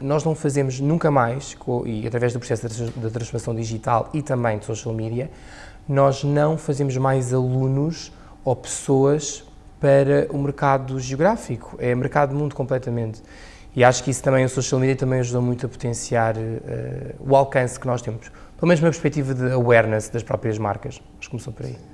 Nós não fazemos nunca mais, e através do processo de transformação digital e também de social media, nós não fazemos mais alunos ou pessoas para o mercado geográfico, é mercado mundo completamente. E acho que isso também, o social media também ajudou muito a potenciar uh, o alcance que nós temos, pelo menos na perspectiva de awareness das próprias marcas. Mas começou por aí.